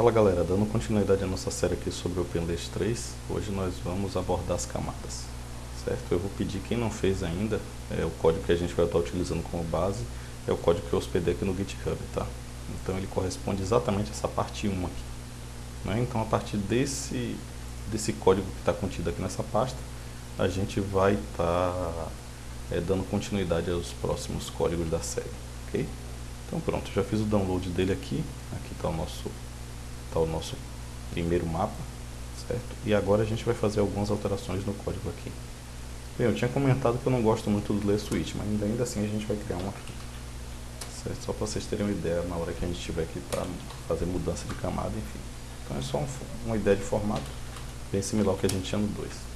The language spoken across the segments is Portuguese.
Fala galera, dando continuidade à nossa série aqui sobre OpenList 3, hoje nós vamos abordar as camadas, certo? Eu vou pedir quem não fez ainda, é, o código que a gente vai estar utilizando como base, é o código que eu hospedei aqui no GitHub, tá? Então ele corresponde exatamente a essa parte 1 aqui. Né? Então a partir desse, desse código que está contido aqui nessa pasta, a gente vai estar tá, é, dando continuidade aos próximos códigos da série, ok? Então pronto, já fiz o download dele aqui, aqui está o nosso está o nosso primeiro mapa, certo? E agora a gente vai fazer algumas alterações no código aqui. Bem, eu tinha comentado que eu não gosto muito do layer switch, mas ainda, ainda assim a gente vai criar um aqui. Certo? Só para vocês terem uma ideia na hora que a gente tiver aqui para fazer mudança de camada, enfim. Então é só um, uma ideia de formato, bem similar ao que a gente tinha no 2.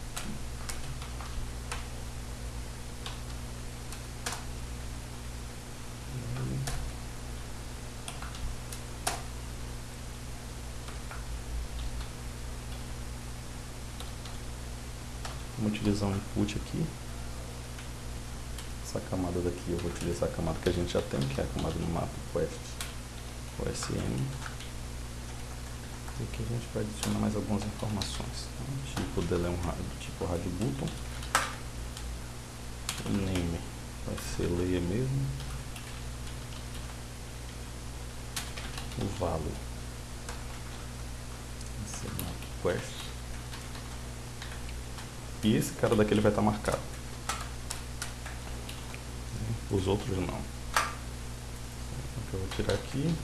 Vamos utilizar um input aqui. Essa camada daqui eu vou utilizar a camada que a gente já tem, que é a camada no mapa quest OSM. E aqui a gente vai adicionar mais algumas informações. Tá? Tipo dele é um rádio, tipo rádio button. O name vai ser layer mesmo. O value vai ser map quest. E esse cara daqui ele vai estar marcado. Os outros não. Então, eu vou tirar aqui.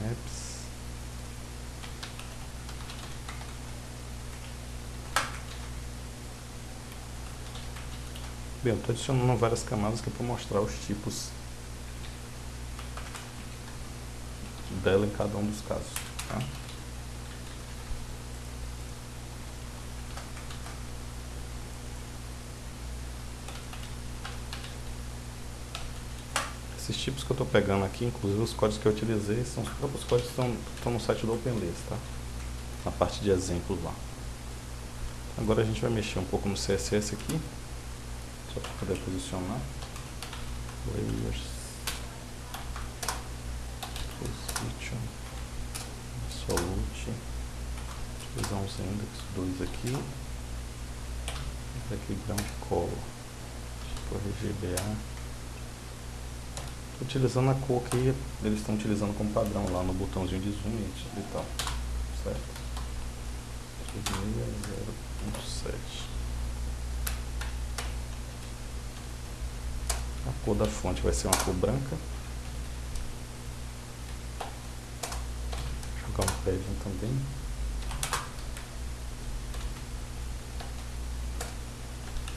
Maps. Bem, eu estou adicionando várias camadas que para mostrar os tipos dela em cada um dos casos. Tá? Esses tipos que eu estou pegando aqui, inclusive os códigos que eu utilizei, são os próprios códigos que estão, no site do OpenList, tá? Na parte de exemplos lá. Agora a gente vai mexer um pouco no CSS aqui, só para poder posicionar. Layers, Position, Absolute, utilizar uns index 2 aqui, background color, tipo RGBA utilizando a cor que eles estão utilizando como padrão lá no botãozinho de zoom e tal, certo? 360.7 A cor da fonte vai ser uma cor branca. Vou jogar um padding também.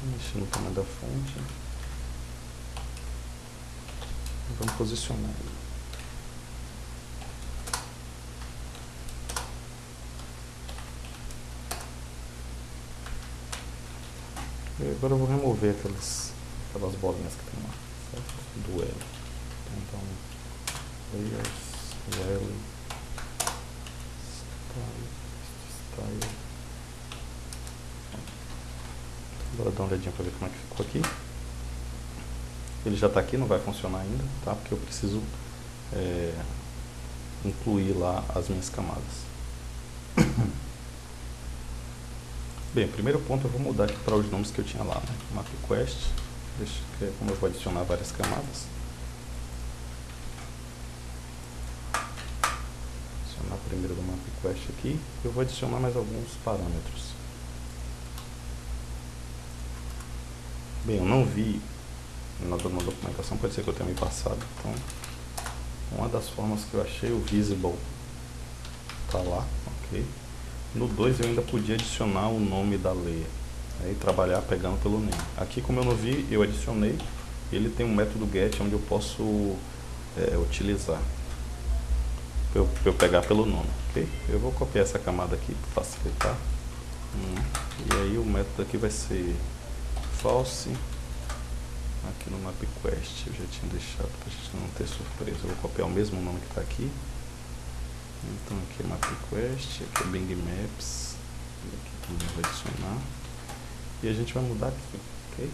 Mexer no tamanho da fonte. Vamos posicionar. E agora eu vou remover aquelas, aquelas bolinhas que tem lá, certo? Do L. Então, layers, L, style, style. Agora dá uma olhadinha para ver como é que ficou aqui. Ele já está aqui, não vai funcionar ainda, tá? Porque eu preciso é, incluir lá as minhas camadas. Bem, primeiro ponto eu vou mudar aqui para os nomes que eu tinha lá, né? MapQuest, deixa, é como eu vou adicionar várias camadas. Adicionar primeiro do MapQuest aqui, eu vou adicionar mais alguns parâmetros. Bem, eu não vi na, documentação, pode ser que eu tenha me passado. Então, uma das formas que eu achei, o visible tá lá, ok. No 2 eu ainda podia adicionar o nome da lei né, e trabalhar pegando pelo name. Aqui, como eu não vi, eu adicionei. Ele tem um método get onde eu posso é, utilizar para eu, eu, pegar pelo nome, ok? Eu vou copiar essa camada aqui para facilitar. Hum, e aí o método aqui vai ser false aqui no MapQuest eu já tinha deixado para a gente não ter surpresa. Eu vou copiar o mesmo nome que está aqui. Então aqui é MapQuest, aqui é Bing Maps, aqui também vou adicionar. E a gente vai mudar aqui, ok?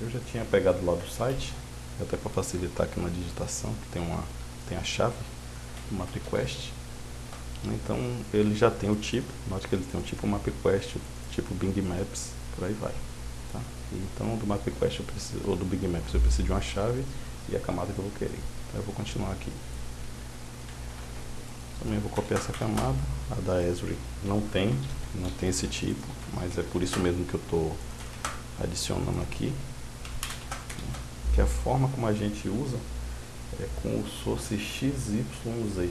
Eu já tinha pegado lá do site até para facilitar aqui na digitação, que tem, uma, tem a chave do MapQuest. Então ele já tem o tipo, note que ele tem o tipo MapQuest, tipo Bing Maps, por aí vai. Tá? Então do MapQuest preciso, ou do Bing Maps eu preciso de uma chave e a camada que eu vou querer. Então eu vou continuar aqui. Também vou copiar essa camada, a da Esri não tem, não tem esse tipo, mas é por isso mesmo que eu estou adicionando aqui. Que a forma como a gente usa é com o source XYZ.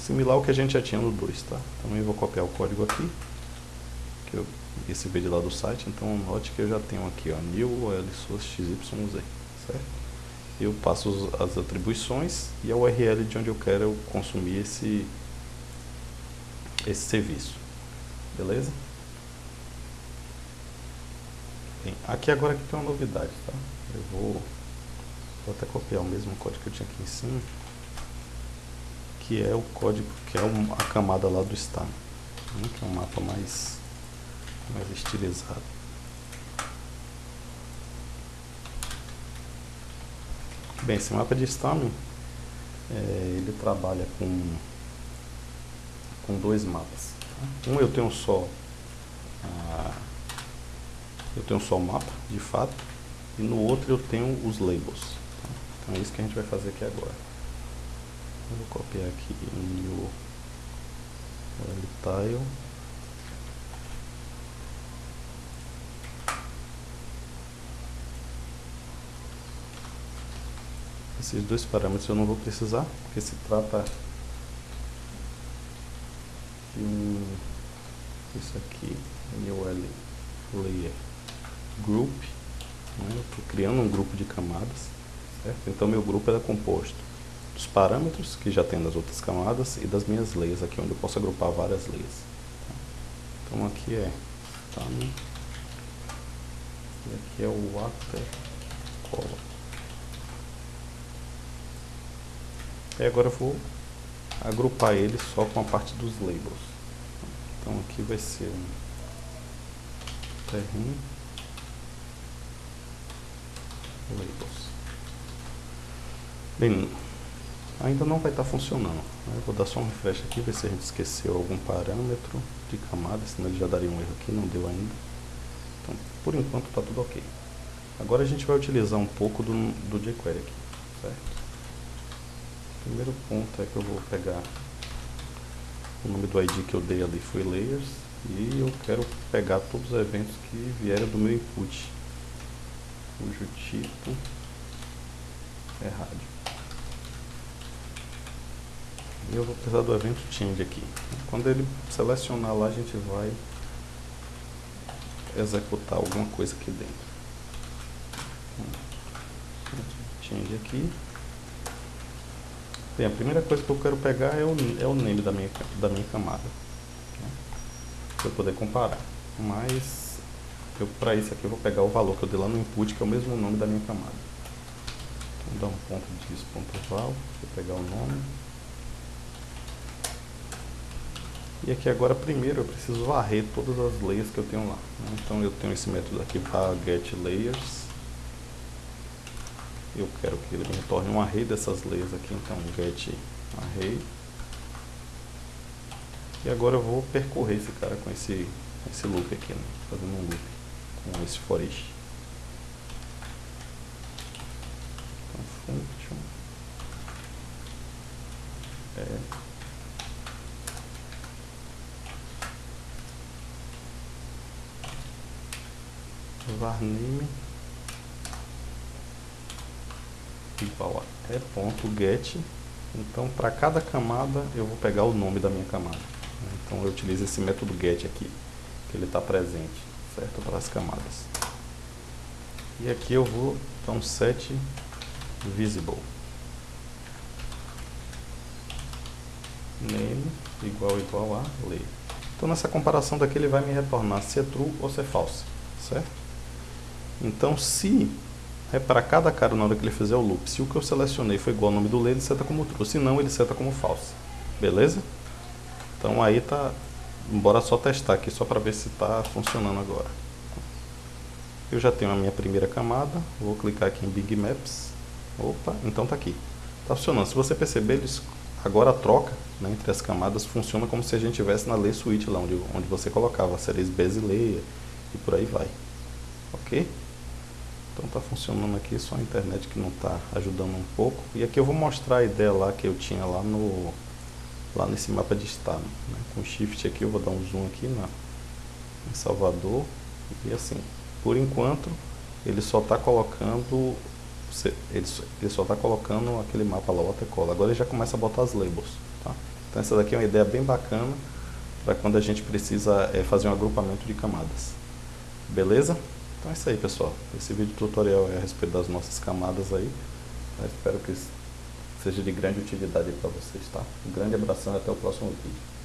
Similar ao que a gente já tinha no 2, tá? Também vou copiar o código aqui, que eu recebi de lá do site, então note que eu já tenho aqui, ó, new source XYZ, certo? eu passo as atribuições e a URL de onde eu quero consumir esse, esse serviço. Beleza? Bem, aqui agora aqui tem uma novidade, tá? Eu vou, vou até copiar o mesmo código que eu tinha aqui em cima, que é o código, que é a camada lá do star, né? que é um mapa mais, mais estilizado. Bem, esse mapa de Stamen, é, ele trabalha com, com dois mapas. Tá? Um eu tenho só eu tenho só o mapa, de fato, e no outro eu tenho os labels. Tá? Então é isso que a gente vai fazer aqui agora. Eu vou copiar aqui o tile Esses dois parâmetros eu não vou precisar, porque se trata de um, isso aqui, MOL Layer Group, né? eu estou criando um grupo de camadas, certo? Então meu grupo é composto dos parâmetros que já tem nas outras camadas e das minhas layers aqui, onde eu posso agrupar várias layers. Tá? Então aqui é time, e aqui é o water color. E agora eu vou agrupar eles só com a parte dos labels. Então aqui vai ser um terreno labels. Bem, ainda não vai estar tá funcionando. Né? Vou dar só um refresh aqui, ver se a gente esqueceu algum parâmetro de camada, senão ele já daria um erro aqui, não deu ainda. Então, por enquanto está tudo ok. Agora a gente vai utilizar um pouco do, do jQuery aqui, certo? Primeiro ponto é que eu vou pegar o nome do ID que eu dei ali foi layers e eu quero pegar todos os eventos que vieram do meu input cujo tipo é rádio. E eu vou precisar do evento change aqui. Quando ele selecionar lá a gente vai executar alguma coisa aqui dentro. Change aqui Bem, a primeira coisa que eu quero pegar é o, é o name da minha, da minha camada. Né? Para eu poder comparar. Mas, para isso aqui eu vou pegar o valor que eu dei lá no input, que é o mesmo nome da minha camada. Então, dar um ponto disso, ponto val, vou pegar o nome. E aqui agora, primeiro, eu preciso varrer todas as layers que eu tenho lá. Né? Então, eu tenho esse método aqui para get layers eu quero que ele me retorne um array dessas layers aqui, então get array. E agora eu vou percorrer esse cara com esse, esse loop aqui, né? fazendo um loop com esse for each. Então, function é varname igual a e.get. Então, para cada camada, eu vou pegar o nome da minha camada. Então, eu utilizo esse método get aqui, que ele está presente, certo? Para as camadas. E aqui eu vou, então, set visible. Name igual igual a lay. Então, nessa comparação daqui, ele vai me retornar se é true ou se é false, certo? Então, se é para cada cara na hora que ele fizer o loop. Se o que eu selecionei foi igual ao nome do lay, ele seta como true. Se não, ele seta como false. Beleza? Então aí tá... Bora só testar aqui, só para ver se está funcionando agora. Eu já tenho a minha primeira camada. Vou clicar aqui em Big Maps. Opa, então tá aqui. Tá funcionando. Se você perceber, eles, agora a troca né, entre as camadas funciona como se a gente estivesse na lei suite lá, onde, onde você colocava séries Basileia e por aí vai. Ok? Então tá funcionando aqui, só a internet que não está ajudando um pouco. E aqui eu vou mostrar a ideia lá que eu tinha lá no lá nesse mapa de estado. Né? Com shift aqui eu vou dar um zoom aqui na, em Salvador e assim. Por enquanto ele só está colocando ele, ele só está colocando aquele mapa lá, watercolor. Agora ele já começa a botar as labels. Tá? Então essa daqui é uma ideia bem bacana para quando a gente precisa é, fazer um agrupamento de camadas. Beleza? Então é isso aí, pessoal. Esse vídeo tutorial é a respeito das nossas camadas aí. Eu espero que seja de grande utilidade para vocês, tá? Um grande abração e até o próximo vídeo.